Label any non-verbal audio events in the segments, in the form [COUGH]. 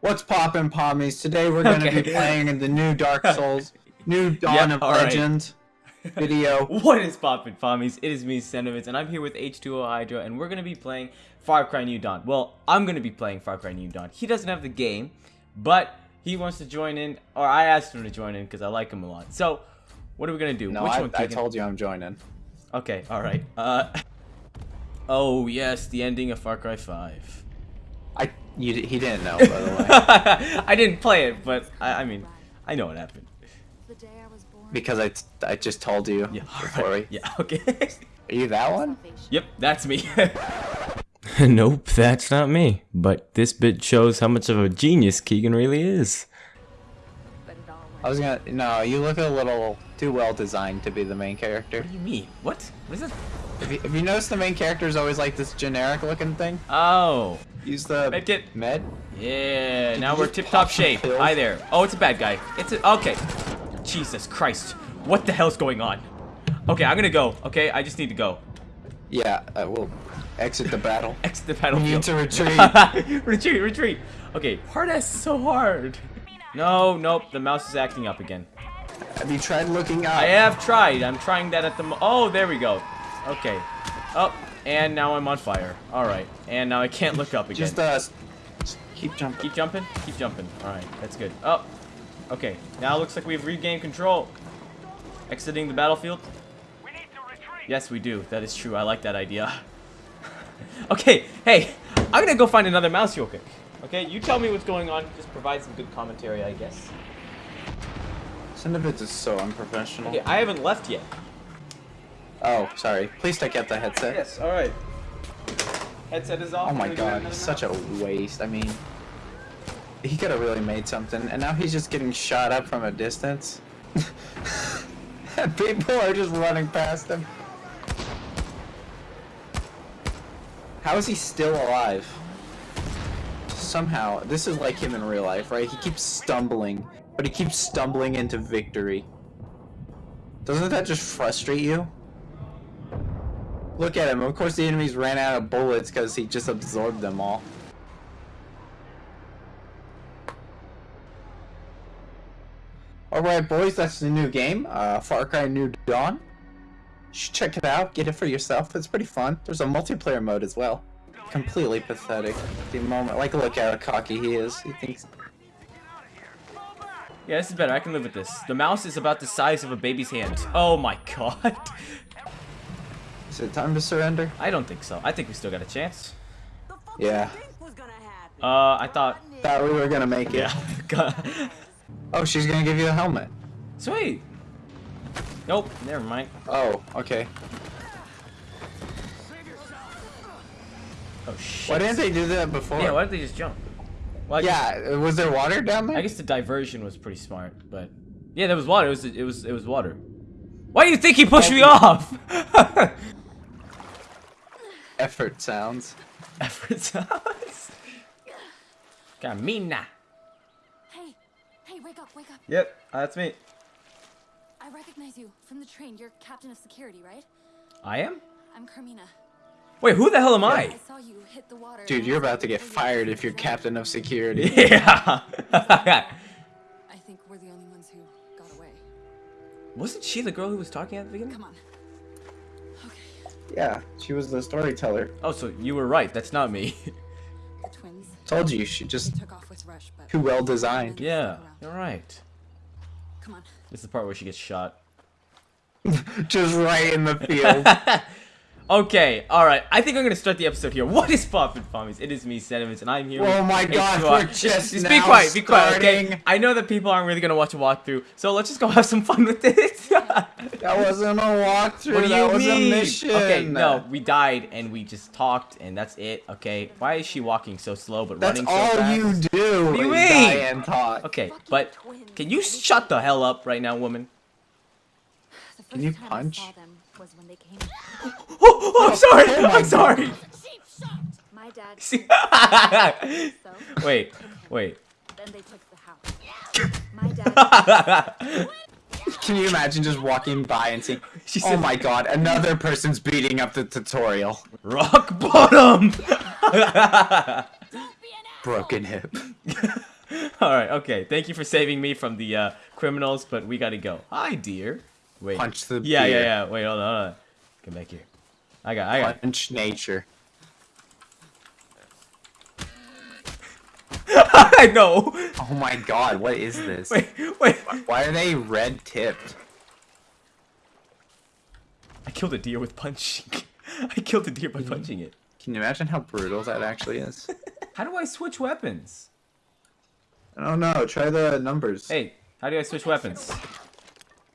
What's poppin' pommies? Today we're gonna Okay. be playing in the new Dark [LAUGHS] Souls, new Dawn Yep, of. Legend video. [LAUGHS] What is poppin' pommies? It is me, Sentiments, and I'm here with H2O Hydra, and we're gonna be playing Far Cry New Dawn. Well, I'm gonna be playing Far Cry New Dawn. He doesn't have the game, but he wants to join in, or I asked him to join in because I like him a lot. So, what are we gonna do? No, Which I, one? I told you I'm joining. Okay, alright. Uh. [LAUGHS] Oh, yes, the ending of Far Cry 5. I you, he didn't know by the way [LAUGHS] I didn't play it, but I, I mean, I know what happened. The day I was born. because I, I just told you Yeah, before alright. we. Yeah, okay. Are you that one? Yep, that's me. [LAUGHS] nope, that's not me. But this bit shows how much of a genius Keegan really is. It I was gonna. No, you look a little too well designed to be the main character. What do you mean? What? What is that? If you, if you notice, the main character is always like this generic looking thing. Oh. Use the Medkit. med. Yeah, now we're tip top shape. pills? Hi there. Oh, it's a bad guy. It's a, okay. Jesus Christ. What the hell's going on? Okay, I'm gonna go. Okay, I just need to go. Yeah, I will exit the battle. [LAUGHS] Exit the We battlefield. need to [LAUGHS] retreat. retreat, retreat. Okay, hard ass is so hard. No, nope, the mouse is acting up again. Have you tried looking up? I have tried. I'm trying that at the mo- Oh, there we go. Okay. Oh, and now I'm on fire. Alright. And now I can't look up again. Just uh, keep jumping. Keep jumping? Keep jumping. Alright, that's good. Oh. Okay. Now it looks like we've regained control. Exiting the battlefield? Yes, we do. That is true. I like that idea. [LAUGHS] okay, hey, I'm gonna go find another mouse real quick. Okay, you tell me what's going on. Just provide some good commentary, I guess. Cinnabits is so unprofessional. Okay, I haven't left yet. Oh, sorry. Please take out the headset. Yes, alright. Headset is off. Oh my Can we do god, he's such a waste. I mean, he could have really made something, and now he's just getting shot up from a distance. [LAUGHS] people are just running past him. How is he still alive? Somehow, this is like him in real life, right? He keeps stumbling, but he keeps stumbling into victory. Doesn't that just frustrate you? Look at him. Of course, the enemies ran out of bullets because he just absorbed them all. Alright, boys, that's the new game. Uh, Far Cry New Dawn. You should check it out. Get it for yourself. It's pretty fun. There's a multiplayer mode as well. Completely pathetic. The moment. Like, look at how cocky he is. He thinks. Yeah, this is better. I can live with this. The mouse is about the size of a baby's hand. Oh my [LAUGHS] god. Is it time to surrender? I don't think so. I think we still got a chance. Yeah. Uh, I thought. Thought we were gonna make it. Yeah. [LAUGHS] Oh, she's gonna give you a helmet. Sweet. Nope. Never mind. Oh, okay. Oh shit. Why didn't they do that before? Yeah. Why didn't they just jump? Well, I guess, Yeah, was there water down there? I guess the diversion was pretty smart, but yeah, there was water. It was. It was. It was water. Why do you think he pushed me off? [LAUGHS] Effort sounds. Effort sounds. Carmina. Hey, hey, wake up, wake up. Yep, that's me. I recognize you from the train. You're captain of security, right? I am. I'm Carmina. Wait, who the hell am I I? saw you hit the water. Dude, you're about to get fired if you're captain of security. [LAUGHS] Yeah. I think we're the only ones who got away. Wasn't she the girl who was talking at the beginning? Come on. Okay, Yeah, she was the storyteller. Oh, so you were right. That's not me. [LAUGHS] the twins. Told you, she just took off with Rush, but too well designed. yeah, you're right. come on. This is the part where she gets shot. [LAUGHS] just right in the field. Okay, alright. I think I'm gonna start the episode here. [LAUGHS] What is Poppin' Pommies? It is me, Sentiments, and I'm here Oh my God, we're just be now quiet, be quiet, okay? I know that people aren't really gonna watch a walkthrough, so let's just go have some fun with it. [LAUGHS] that wasn't a walkthrough. What do that you was mean? a mission. Okay, no, we died and we just talked and that's it. Okay, why is she walking so slow but That's running so fast? That's all you do. What do you is mean? die and talk. Okay, but can you shut the hell up right now, woman? The first Can you time punch? I saw them was when they came. [GASPS] Oh, I'm sorry. oh I'm sorry. My dad. See- [LAUGHS] so wait, wait. then they took the house. My dad. [LAUGHS] Can you imagine just walking by and seeing, She oh my god, another person's beating up the tutorial. Rock bottom. [LAUGHS] Broken hip. All right, okay. Thank you for saving me from the uh, criminals, but we gotta go. Hi, dear. Wait. Punch the Yeah, beer. yeah, yeah. Wait, hold on, hold on. Come back here. I got, I got. Punch nature. [LAUGHS] I know. Oh my god, what is this? [LAUGHS] Wait, wait. Why are they red tipped? I killed a deer with punching. [LAUGHS] I killed a deer by Mm-hmm. punching it. Can you imagine how brutal that actually is? How do I switch weapons? I don't know. Try the numbers. Hey, how do I switch weapons?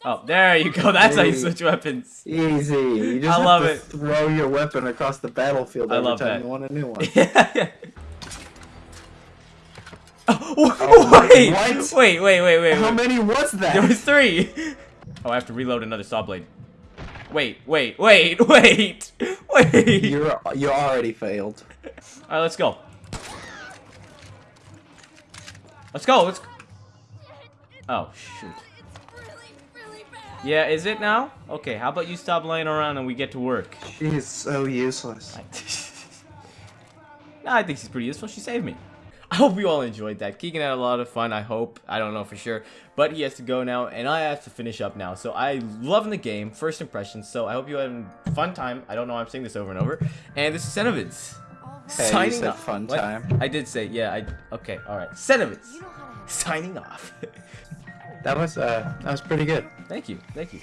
Oh, there you go. [LAUGHS] That's how you switch weapons. Easy. You just I love it. throw your weapon across the battlefield I every love time that. you want a new one. Yeah, [LAUGHS] yeah. [LAUGHS] Oh, Oh, wait, what? wait, wait, wait, wait, How wait. many was that? There was three. Oh, I have to reload another saw blade. Wait, wait, wait, wait, wait. You're you already failed. All right, let's go. Let's go. Let's. Go. Oh shoot. Yeah, is it now? Okay, how about you stop laying around and we get to work? She is so useless. [LAUGHS] no, I think she's pretty useful. She saved me. [LAUGHS] I hope you all enjoyed that. Keegan had a lot of fun, I hope. I don't know for sure. But he has to go now, and I have to finish up now. So I love the game, first impressions. So I hope you had a fun time. I don't know, I'm saying this over and over. And this is Cenovids. All right. Hey, you Signing said off. fun What? time. I did say, yeah, I, okay, alright. Cenovids. You know how to have Signing off. [LAUGHS] That was uh that was pretty good. thank you, thank you.